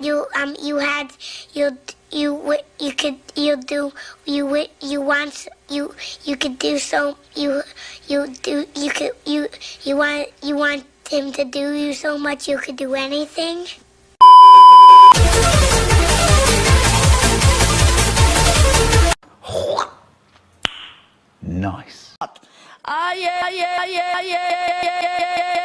you um you had you you you could you do you wi- you want you you could do so you you do you could you you want you want him to do you so much you could do anything. Nice. Ah, yeah, yeah, yeah, Off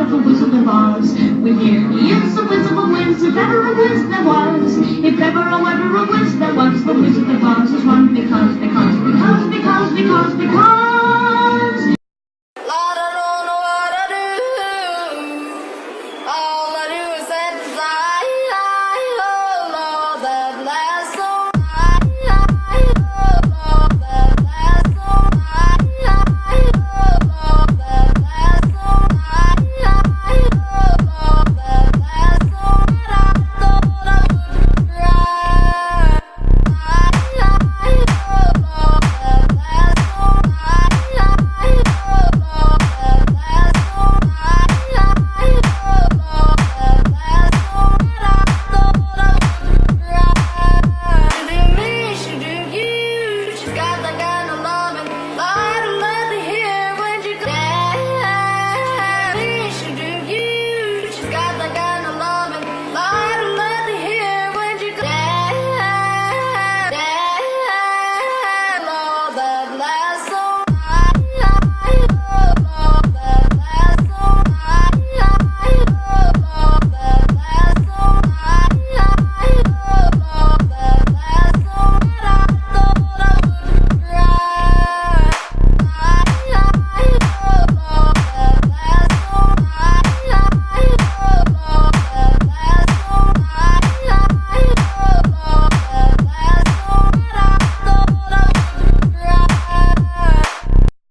wonderful wizard of Oz. With here he the wizard of Wiz, if ever a wiz there was. If ever, a wiz there was, the wizard of Oz is one because.